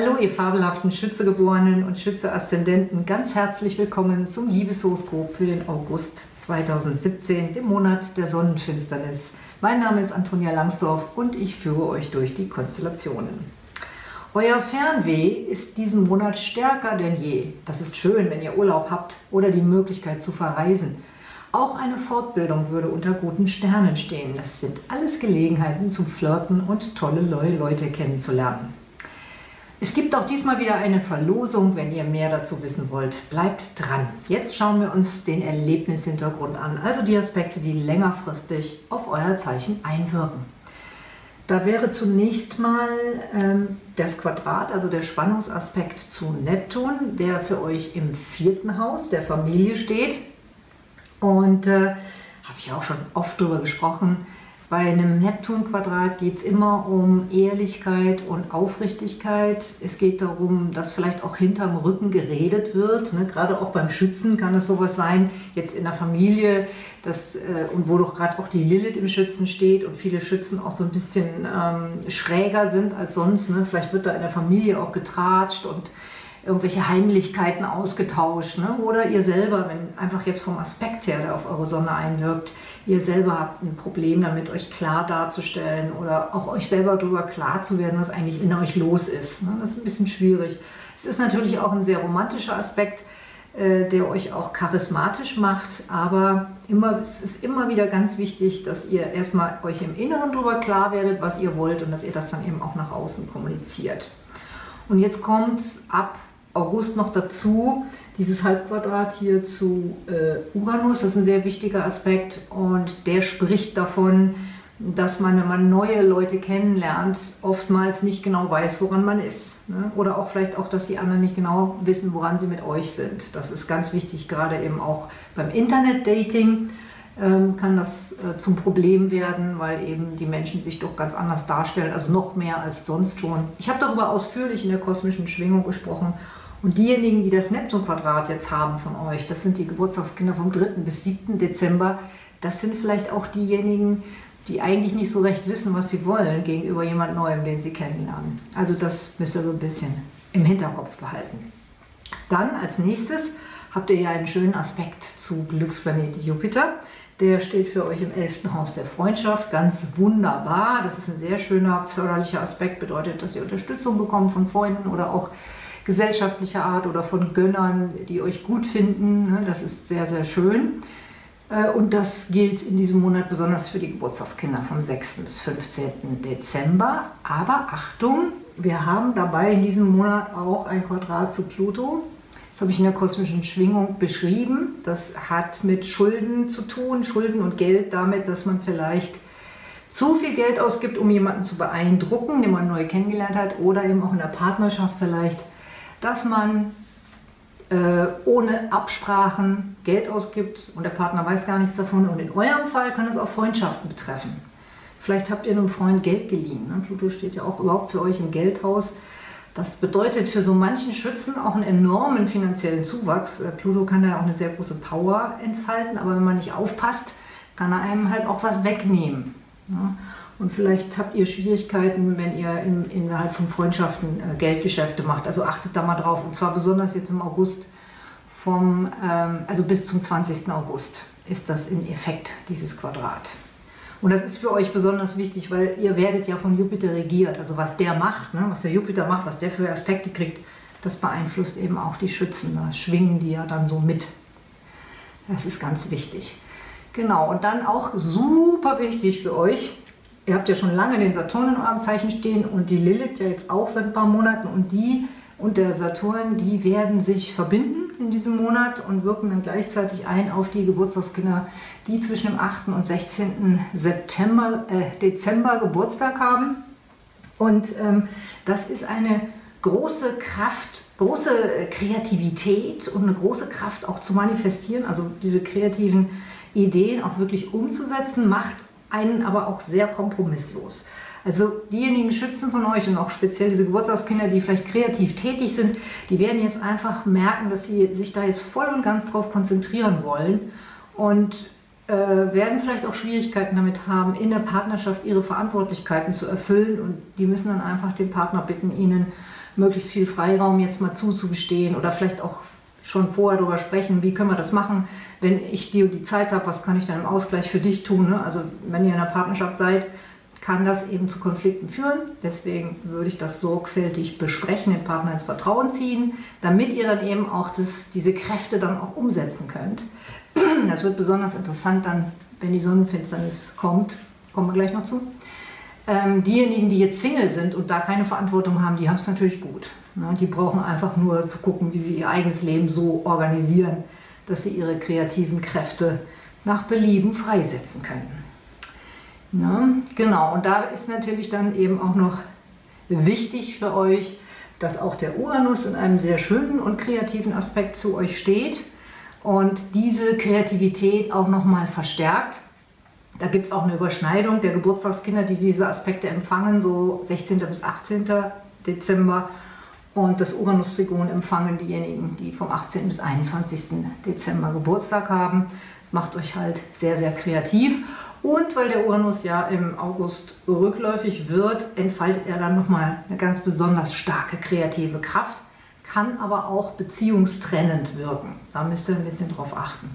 Hallo ihr fabelhaften Schützegeborenen und Schütze-Aszendenten, ganz herzlich willkommen zum Liebeshoroskop für den August 2017, dem Monat der Sonnenfinsternis. Mein Name ist Antonia Langsdorf und ich führe euch durch die Konstellationen. Euer Fernweh ist diesen Monat stärker denn je. Das ist schön, wenn ihr Urlaub habt oder die Möglichkeit zu verreisen. Auch eine Fortbildung würde unter guten Sternen stehen. Das sind alles Gelegenheiten zum Flirten und tolle neue Leute kennenzulernen. Es gibt auch diesmal wieder eine Verlosung, wenn ihr mehr dazu wissen wollt. Bleibt dran. Jetzt schauen wir uns den Erlebnishintergrund an, also die Aspekte, die längerfristig auf euer Zeichen einwirken. Da wäre zunächst mal ähm, das Quadrat, also der Spannungsaspekt zu Neptun, der für euch im vierten Haus der Familie steht. Und äh, habe ich auch schon oft darüber gesprochen, bei einem Neptun-Quadrat geht es immer um Ehrlichkeit und Aufrichtigkeit. Es geht darum, dass vielleicht auch hinterm Rücken geredet wird. Ne? Gerade auch beim Schützen kann es sowas sein, jetzt in der Familie, dass, äh, und wo doch gerade auch die Lilith im Schützen steht und viele Schützen auch so ein bisschen ähm, schräger sind als sonst. Ne? Vielleicht wird da in der Familie auch getratscht und irgendwelche Heimlichkeiten ausgetauscht. Ne? Oder ihr selber, wenn einfach jetzt vom Aspekt her, der auf eure Sonne einwirkt, ihr selber habt ein Problem damit, euch klar darzustellen oder auch euch selber darüber klar zu werden, was eigentlich in euch los ist. Ne? Das ist ein bisschen schwierig. Es ist natürlich auch ein sehr romantischer Aspekt, äh, der euch auch charismatisch macht, aber immer, es ist immer wieder ganz wichtig, dass ihr erstmal euch im Inneren darüber klar werdet, was ihr wollt und dass ihr das dann eben auch nach außen kommuniziert. Und jetzt kommt ab August noch dazu, dieses Halbquadrat hier zu äh, Uranus, das ist ein sehr wichtiger Aspekt und der spricht davon, dass man, wenn man neue Leute kennenlernt, oftmals nicht genau weiß, woran man ist. Ne? Oder auch vielleicht auch, dass die anderen nicht genau wissen, woran sie mit euch sind. Das ist ganz wichtig, gerade eben auch beim Internet-Dating kann das äh, zum Problem werden, weil eben die Menschen sich doch ganz anders darstellen, also noch mehr als sonst schon. Ich habe darüber ausführlich in der kosmischen Schwingung gesprochen und diejenigen, die das Neptun-Quadrat jetzt haben von euch, das sind die Geburtstagskinder vom 3. bis 7. Dezember, das sind vielleicht auch diejenigen, die eigentlich nicht so recht wissen, was sie wollen gegenüber jemand Neuem, den sie kennenlernen. Also das müsst ihr so ein bisschen im Hinterkopf behalten. Dann als nächstes habt ihr ja einen schönen Aspekt zu Glücksplanet Jupiter. Der steht für euch im 11. Haus der Freundschaft, ganz wunderbar. Das ist ein sehr schöner förderlicher Aspekt, bedeutet, dass ihr Unterstützung bekommt von Freunden oder auch gesellschaftlicher Art oder von Gönnern, die euch gut finden. Ne? Das ist sehr, sehr schön. Äh, und das gilt in diesem Monat besonders für die Geburtstagskinder vom 6. bis 15. Dezember. Aber Achtung, wir haben dabei in diesem Monat auch ein Quadrat zu Pluto. Das habe ich in der kosmischen Schwingung beschrieben. Das hat mit Schulden zu tun, Schulden und Geld damit, dass man vielleicht zu viel Geld ausgibt, um jemanden zu beeindrucken, den man neu kennengelernt hat, oder eben auch in der Partnerschaft vielleicht dass man äh, ohne Absprachen Geld ausgibt und der Partner weiß gar nichts davon. Und in eurem Fall kann es auch Freundschaften betreffen. Vielleicht habt ihr einem Freund Geld geliehen. Ne? Pluto steht ja auch überhaupt für euch im Geldhaus. Das bedeutet für so manchen Schützen auch einen enormen finanziellen Zuwachs. Äh, Pluto kann da ja auch eine sehr große Power entfalten, aber wenn man nicht aufpasst, kann er einem halt auch was wegnehmen. Ne? Und vielleicht habt ihr Schwierigkeiten, wenn ihr in, innerhalb von Freundschaften äh, Geldgeschäfte macht. Also achtet da mal drauf. Und zwar besonders jetzt im August, vom, ähm, also bis zum 20. August ist das in Effekt, dieses Quadrat. Und das ist für euch besonders wichtig, weil ihr werdet ja von Jupiter regiert. Also was der macht, ne, was der Jupiter macht, was der für Aspekte kriegt, das beeinflusst eben auch die Schützen. Da schwingen die ja dann so mit. Das ist ganz wichtig. Genau, und dann auch super wichtig für euch, Ihr habt ja schon lange den Saturn in eurem Zeichen stehen und die Lilith ja jetzt auch seit ein paar Monaten und die und der Saturn, die werden sich verbinden in diesem Monat und wirken dann gleichzeitig ein auf die Geburtstagskinder, die zwischen dem 8. und 16. September, äh, Dezember Geburtstag haben. Und ähm, das ist eine große Kraft, große Kreativität und eine große Kraft auch zu manifestieren, also diese kreativen Ideen auch wirklich umzusetzen, macht einen aber auch sehr kompromisslos. Also diejenigen Schützen von euch und auch speziell diese Geburtstagskinder, die vielleicht kreativ tätig sind, die werden jetzt einfach merken, dass sie sich da jetzt voll und ganz drauf konzentrieren wollen und äh, werden vielleicht auch Schwierigkeiten damit haben, in der Partnerschaft ihre Verantwortlichkeiten zu erfüllen und die müssen dann einfach den Partner bitten, ihnen möglichst viel Freiraum jetzt mal zuzugestehen oder vielleicht auch schon vorher darüber sprechen, wie können wir das machen, wenn ich und die Zeit habe, was kann ich dann im Ausgleich für dich tun. Ne? Also wenn ihr in einer Partnerschaft seid, kann das eben zu Konflikten führen. Deswegen würde ich das sorgfältig besprechen, den Partner ins Vertrauen ziehen, damit ihr dann eben auch das, diese Kräfte dann auch umsetzen könnt. Das wird besonders interessant dann, wenn die Sonnenfinsternis kommt. Kommen wir gleich noch zu. Ähm, diejenigen, die jetzt Single sind und da keine Verantwortung haben, die haben es natürlich gut. Ne? Die brauchen einfach nur zu gucken, wie sie ihr eigenes Leben so organisieren, dass sie ihre kreativen Kräfte nach Belieben freisetzen können. Ne? Genau, und da ist natürlich dann eben auch noch wichtig für euch, dass auch der Uranus in einem sehr schönen und kreativen Aspekt zu euch steht und diese Kreativität auch nochmal verstärkt. Da gibt es auch eine Überschneidung der Geburtstagskinder, die diese Aspekte empfangen, so 16. bis 18. Dezember. Und das Uranus-Trigon empfangen diejenigen, die vom 18. bis 21. Dezember Geburtstag haben. Macht euch halt sehr, sehr kreativ. Und weil der Uranus ja im August rückläufig wird, entfaltet er dann nochmal eine ganz besonders starke kreative Kraft, kann aber auch beziehungstrennend wirken. Da müsst ihr ein bisschen drauf achten.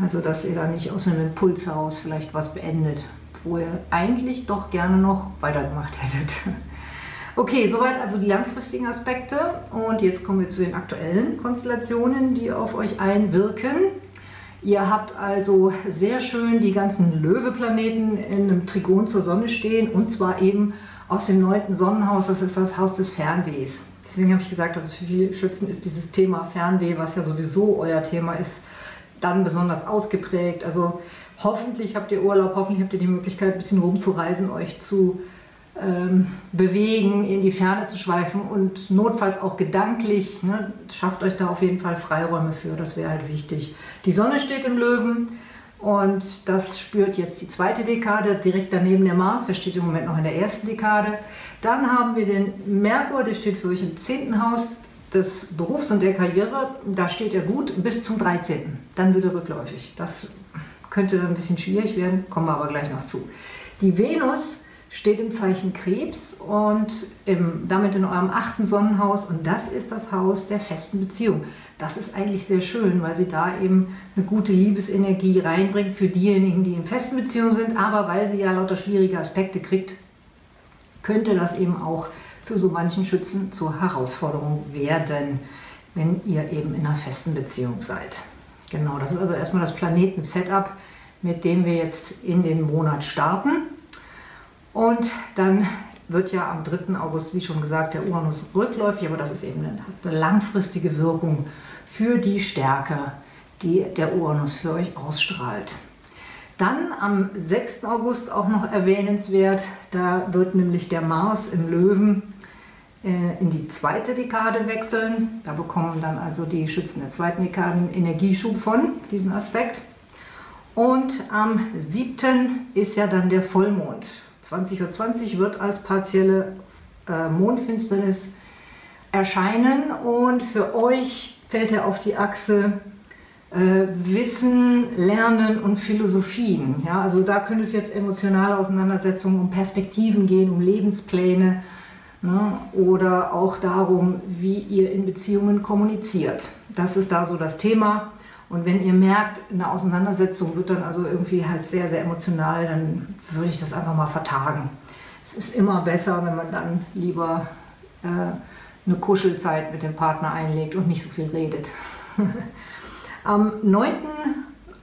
Also, dass ihr da nicht aus einem Impuls heraus vielleicht was beendet, wo ihr eigentlich doch gerne noch weitergemacht hättet. Okay, soweit also die langfristigen Aspekte. Und jetzt kommen wir zu den aktuellen Konstellationen, die auf euch einwirken. Ihr habt also sehr schön die ganzen Löweplaneten in einem Trigon zur Sonne stehen und zwar eben aus dem neunten Sonnenhaus, das ist das Haus des Fernwehs. Deswegen habe ich gesagt, also für viele Schützen ist dieses Thema Fernweh, was ja sowieso euer Thema ist, dann besonders ausgeprägt. Also hoffentlich habt ihr Urlaub, hoffentlich habt ihr die Möglichkeit, ein bisschen rumzureisen, euch zu ähm, bewegen, in die Ferne zu schweifen und notfalls auch gedanklich. Ne, schafft euch da auf jeden Fall Freiräume für, das wäre halt wichtig. Die Sonne steht im Löwen und das spürt jetzt die zweite Dekade, direkt daneben der Mars, der steht im Moment noch in der ersten Dekade. Dann haben wir den Merkur, der steht für euch im zehnten Haus des Berufs und der Karriere. Da steht er gut bis zum 13. Dann wird er rückläufig. Das könnte ein bisschen schwierig werden, kommen wir aber gleich noch zu. Die Venus steht im Zeichen Krebs und im, damit in eurem achten Sonnenhaus und das ist das Haus der festen Beziehung. Das ist eigentlich sehr schön, weil sie da eben eine gute Liebesenergie reinbringt für diejenigen, die in festen Beziehungen sind, aber weil sie ja lauter schwierige Aspekte kriegt, könnte das eben auch für so manchen Schützen zur Herausforderung werden, wenn ihr eben in einer festen Beziehung seid. Genau, das ist also erstmal das Planeten-Setup, mit dem wir jetzt in den Monat starten. Und dann wird ja am 3. August, wie schon gesagt, der Uranus rückläufig, aber das ist eben eine langfristige Wirkung für die Stärke, die der Uranus für euch ausstrahlt. Dann am 6. August auch noch erwähnenswert, da wird nämlich der Mars im Löwen äh, in die zweite Dekade wechseln. Da bekommen dann also die Schützen der zweiten Dekade einen Energieschub von diesem Aspekt. Und am 7. ist ja dann der Vollmond. 20.20 Uhr wird als partielle äh, Mondfinsternis erscheinen und für euch fällt er auf die Achse äh, Wissen, Lernen und Philosophien. Ja, also da könnte es jetzt emotionale Auseinandersetzungen um Perspektiven gehen, um Lebenspläne ne, oder auch darum, wie ihr in Beziehungen kommuniziert. Das ist da so das Thema. Und wenn ihr merkt, eine Auseinandersetzung wird dann also irgendwie halt sehr, sehr emotional, dann würde ich das einfach mal vertagen. Es ist immer besser, wenn man dann lieber äh, eine Kuschelzeit mit dem Partner einlegt und nicht so viel redet. Am 9.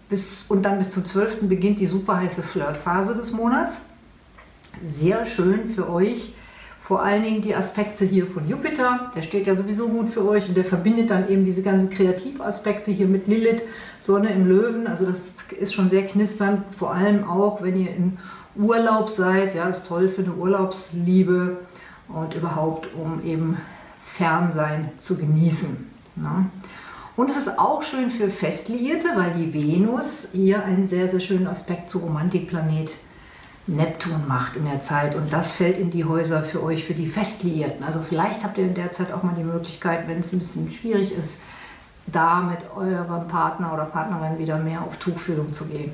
Bis, und dann bis zum 12. beginnt die super heiße Flirtphase des Monats. Sehr schön für euch, vor allen Dingen die Aspekte hier von Jupiter, der steht ja sowieso gut für euch und der verbindet dann eben diese ganzen Kreativaspekte hier mit Lilith, Sonne im Löwen, also das ist schon sehr knisternd, vor allem auch, wenn ihr in Urlaub seid, ja, ist toll für eine Urlaubsliebe und überhaupt, um eben Fernsein zu genießen. Ne? Und es ist auch schön für Festliierte, weil die Venus hier einen sehr, sehr schönen Aspekt zu Romantikplanet Neptun macht in der Zeit und das fällt in die Häuser für euch, für die Festliierten. Also vielleicht habt ihr in der Zeit auch mal die Möglichkeit, wenn es ein bisschen schwierig ist, da mit eurem Partner oder Partnerin wieder mehr auf Tuchfühlung zu gehen.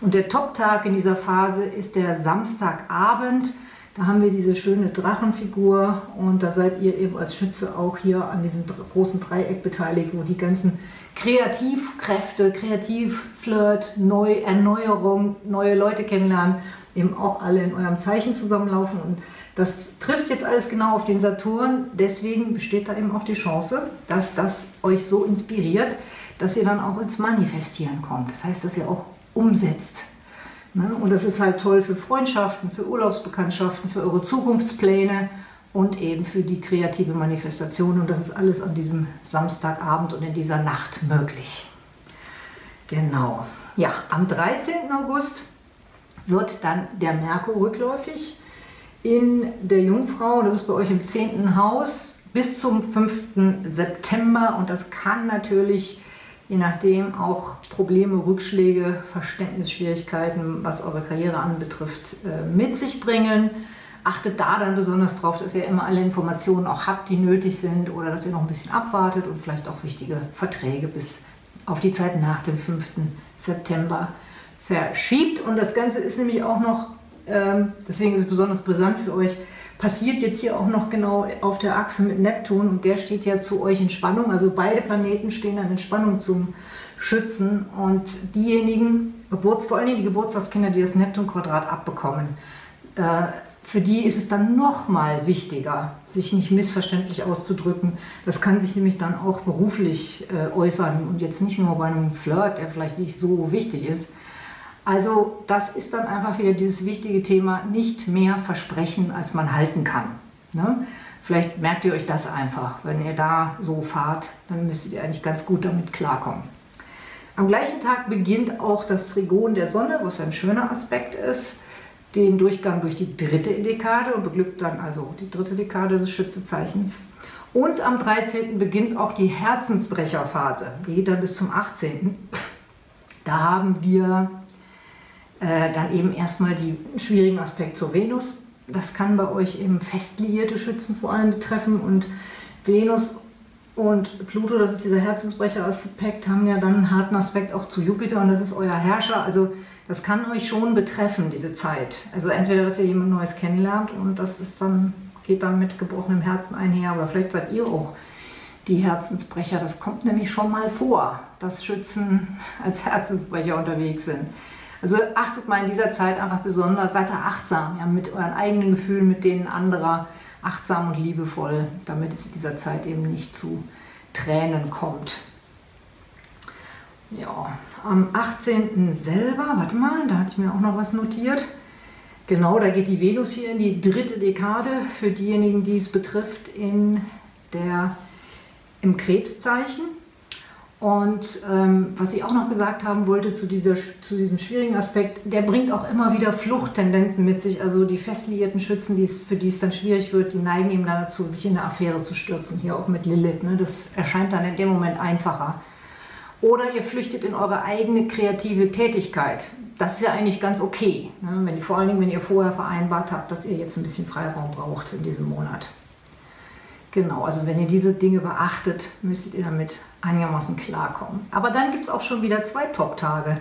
Und der Top-Tag in dieser Phase ist der Samstagabend. Da haben wir diese schöne Drachenfigur und da seid ihr eben als Schütze auch hier an diesem großen Dreieck beteiligt, wo die ganzen Kreativkräfte, Kreativflirt, Neu Erneuerung, neue Leute kennenlernen, eben auch alle in eurem Zeichen zusammenlaufen. Und das trifft jetzt alles genau auf den Saturn. Deswegen besteht da eben auch die Chance, dass das euch so inspiriert, dass ihr dann auch ins Manifestieren kommt. Das heißt, dass ihr auch umsetzt. Ne? Und das ist halt toll für Freundschaften, für Urlaubsbekanntschaften, für eure Zukunftspläne und eben für die kreative Manifestation. Und das ist alles an diesem Samstagabend und in dieser Nacht möglich. Genau. Ja, am 13. August wird dann der Merkur rückläufig in der Jungfrau. Das ist bei euch im 10. Haus bis zum 5. September. Und das kann natürlich je nachdem auch Probleme, Rückschläge, Verständnisschwierigkeiten, was eure Karriere anbetrifft, äh, mit sich bringen. Achtet da dann besonders darauf, dass ihr immer alle Informationen auch habt, die nötig sind oder dass ihr noch ein bisschen abwartet und vielleicht auch wichtige Verträge bis auf die Zeit nach dem 5. September verschiebt. Und das Ganze ist nämlich auch noch, ähm, deswegen ist es besonders brisant für euch, passiert jetzt hier auch noch genau auf der Achse mit Neptun und der steht ja zu euch in Spannung. Also beide Planeten stehen dann in Spannung zum Schützen und diejenigen, Geburts, vor allem die Geburtstagskinder, die das Neptun-Quadrat abbekommen, äh, für die ist es dann noch mal wichtiger, sich nicht missverständlich auszudrücken. Das kann sich nämlich dann auch beruflich äh, äußern und jetzt nicht nur bei einem Flirt, der vielleicht nicht so wichtig ist, also das ist dann einfach wieder dieses wichtige Thema, nicht mehr versprechen, als man halten kann. Ne? Vielleicht merkt ihr euch das einfach. Wenn ihr da so fahrt, dann müsstet ihr eigentlich ganz gut damit klarkommen. Am gleichen Tag beginnt auch das Trigon der Sonne, was ein schöner Aspekt ist, den Durchgang durch die dritte Dekade und beglückt dann also die dritte Dekade des Schützezeichens. Und am 13. beginnt auch die Herzensbrecherphase, die geht dann bis zum 18. Da haben wir äh, dann eben erstmal die schwierigen Aspekt zur Venus. Das kann bei euch eben fest liierte Schützen vor allem betreffen und Venus und Pluto, das ist dieser Herzensbrecher-Aspekt, haben ja dann einen harten Aspekt auch zu Jupiter und das ist euer Herrscher. Also das kann euch schon betreffen, diese Zeit. Also entweder, dass ihr jemand Neues kennenlernt und das ist dann, geht dann mit gebrochenem Herzen einher, aber vielleicht seid ihr auch die Herzensbrecher. Das kommt nämlich schon mal vor, dass Schützen als Herzensbrecher unterwegs sind. Also achtet mal in dieser Zeit einfach besonders, seid da achtsam, ja, mit euren eigenen Gefühlen, mit denen anderer, achtsam und liebevoll, damit es in dieser Zeit eben nicht zu Tränen kommt. Ja, am 18. selber, warte mal, da hatte ich mir auch noch was notiert. Genau, da geht die Venus hier in die dritte Dekade für diejenigen, die es betrifft, in der, im Krebszeichen. Und ähm, was ich auch noch gesagt haben wollte zu, dieser, zu diesem schwierigen Aspekt, der bringt auch immer wieder Fluchttendenzen mit sich. Also die festliierten Schützen, die's, für die es dann schwierig wird, die neigen eben dazu, sich in eine Affäre zu stürzen. Hier auch mit Lilith. Ne? Das erscheint dann in dem Moment einfacher. Oder ihr flüchtet in eure eigene kreative Tätigkeit. Das ist ja eigentlich ganz okay. Ne? Wenn, vor allen Dingen, wenn ihr vorher vereinbart habt, dass ihr jetzt ein bisschen Freiraum braucht in diesem Monat. Genau, also wenn ihr diese Dinge beachtet, müsstet ihr damit einigermaßen klarkommen. Aber dann gibt es auch schon wieder zwei Top-Tage.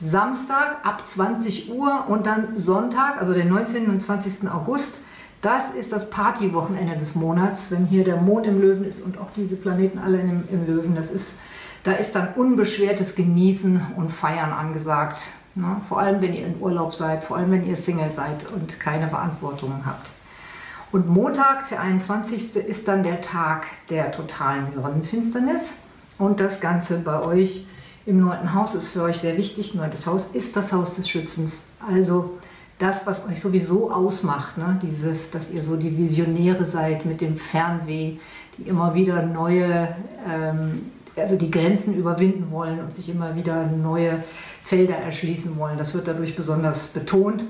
Samstag ab 20 Uhr und dann Sonntag, also den 19. und 20. August. Das ist das Partywochenende des Monats, wenn hier der Mond im Löwen ist und auch diese Planeten alle im, im Löwen. Das ist, da ist dann unbeschwertes Genießen und Feiern angesagt. Ne? Vor allem, wenn ihr in Urlaub seid, vor allem, wenn ihr Single seid und keine Verantwortung habt. Und Montag, der 21. ist dann der Tag der totalen Sonnenfinsternis. Und das Ganze bei euch im neunten Haus ist für euch sehr wichtig. Neuntes Haus ist das Haus des Schützens. Also das, was euch sowieso ausmacht, ne? dieses, dass ihr so die Visionäre seid mit dem Fernweh, die immer wieder neue, ähm, also die Grenzen überwinden wollen und sich immer wieder neue Felder erschließen wollen. Das wird dadurch besonders betont.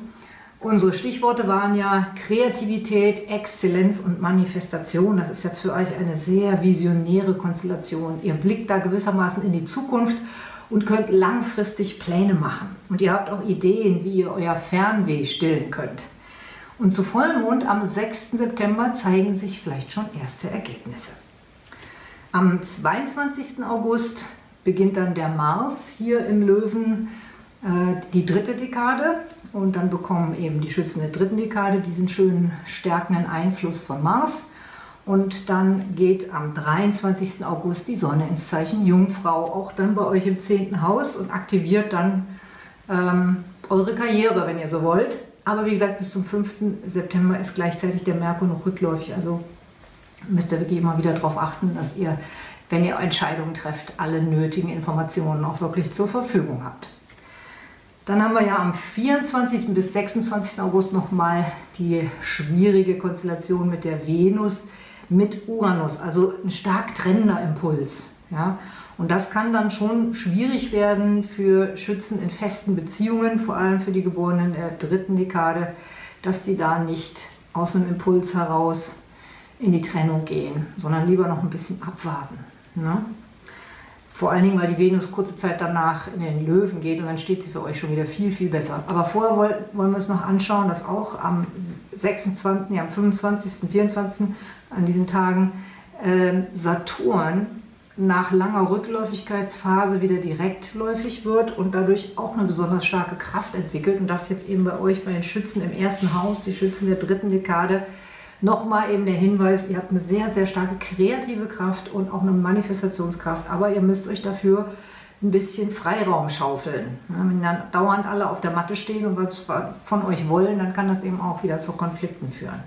Unsere Stichworte waren ja Kreativität, Exzellenz und Manifestation. Das ist jetzt für euch eine sehr visionäre Konstellation. Ihr blickt da gewissermaßen in die Zukunft und könnt langfristig Pläne machen. Und ihr habt auch Ideen, wie ihr euer Fernweh stillen könnt. Und zu Vollmond am 6. September zeigen sich vielleicht schon erste Ergebnisse. Am 22. August beginnt dann der Mars hier im Löwen äh, die dritte Dekade und dann bekommen eben die Schützen der dritten Dekade diesen schönen stärkenden Einfluss von Mars. Und dann geht am 23. August die Sonne ins Zeichen Jungfrau, auch dann bei euch im 10. Haus und aktiviert dann ähm, eure Karriere, wenn ihr so wollt. Aber wie gesagt, bis zum 5. September ist gleichzeitig der Merkur noch rückläufig. Also müsst ihr wirklich immer wieder darauf achten, dass ihr, wenn ihr Entscheidungen trefft, alle nötigen Informationen auch wirklich zur Verfügung habt. Dann haben wir ja am 24. bis 26. August nochmal die schwierige Konstellation mit der Venus mit Uranus, also ein stark trennender Impuls. Ja? Und das kann dann schon schwierig werden für Schützen in festen Beziehungen, vor allem für die Geborenen der dritten Dekade, dass die da nicht aus einem Impuls heraus in die Trennung gehen, sondern lieber noch ein bisschen abwarten. Ne? Vor allen Dingen, weil die Venus kurze Zeit danach in den Löwen geht und dann steht sie für euch schon wieder viel, viel besser. Aber vorher wollen wir uns noch anschauen, dass auch am 26., ja, am 25., 24. an diesen Tagen äh, Saturn nach langer Rückläufigkeitsphase wieder direktläufig wird und dadurch auch eine besonders starke Kraft entwickelt. Und das jetzt eben bei euch, bei den Schützen im ersten Haus, die Schützen der dritten Dekade, Nochmal eben der Hinweis, ihr habt eine sehr, sehr starke kreative Kraft und auch eine Manifestationskraft, aber ihr müsst euch dafür ein bisschen Freiraum schaufeln. Wenn dann dauernd alle auf der Matte stehen und was von euch wollen, dann kann das eben auch wieder zu Konflikten führen.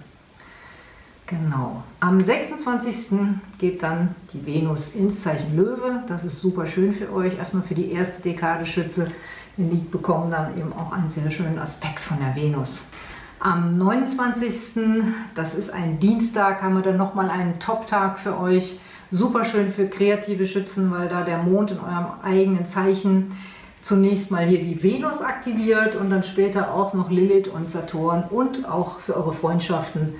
Genau. Am 26. geht dann die Venus ins Zeichen Löwe. Das ist super schön für euch. Erstmal für die erste Dekade Schütze. Ihr bekommen dann eben auch einen sehr schönen Aspekt von der Venus. Am 29. das ist ein Dienstag, haben wir dann nochmal einen Top-Tag für euch. Super schön für kreative Schützen, weil da der Mond in eurem eigenen Zeichen zunächst mal hier die Venus aktiviert und dann später auch noch Lilith und Saturn und auch für eure Freundschaften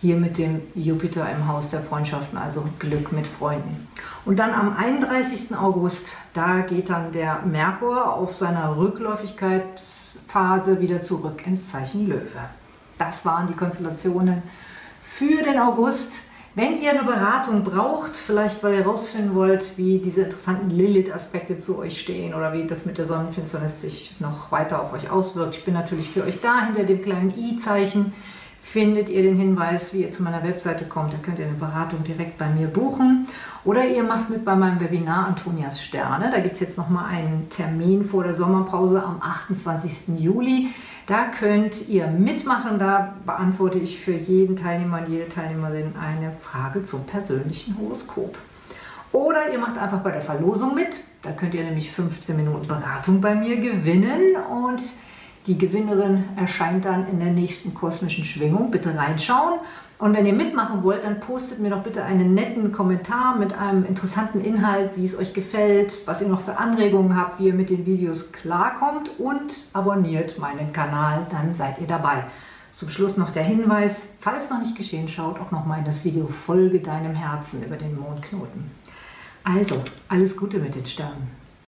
hier mit dem Jupiter im Haus der Freundschaften, also Glück mit Freunden. Und dann am 31. August, da geht dann der Merkur auf seiner Rückläufigkeitsphase wieder zurück ins Zeichen Löwe. Das waren die Konstellationen für den August. Wenn ihr eine Beratung braucht, vielleicht weil ihr herausfinden wollt, wie diese interessanten Lilith-Aspekte zu euch stehen oder wie das mit der Sonnenfinsternis sich noch weiter auf euch auswirkt, ich bin natürlich für euch da, hinter dem kleinen i-Zeichen findet ihr den Hinweis, wie ihr zu meiner Webseite kommt. Da könnt ihr eine Beratung direkt bei mir buchen. Oder ihr macht mit bei meinem Webinar Antonias Sterne. Da gibt es jetzt nochmal einen Termin vor der Sommerpause am 28. Juli. Da könnt ihr mitmachen, da beantworte ich für jeden Teilnehmer und jede Teilnehmerin eine Frage zum persönlichen Horoskop. Oder ihr macht einfach bei der Verlosung mit, da könnt ihr nämlich 15 Minuten Beratung bei mir gewinnen. Und die Gewinnerin erscheint dann in der nächsten kosmischen Schwingung. Bitte reinschauen. Und wenn ihr mitmachen wollt, dann postet mir doch bitte einen netten Kommentar mit einem interessanten Inhalt, wie es euch gefällt, was ihr noch für Anregungen habt, wie ihr mit den Videos klarkommt und abonniert meinen Kanal, dann seid ihr dabei. Zum Schluss noch der Hinweis, falls noch nicht geschehen, schaut auch noch mal in das Video Folge deinem Herzen über den Mondknoten. Also, alles Gute mit den Sternen.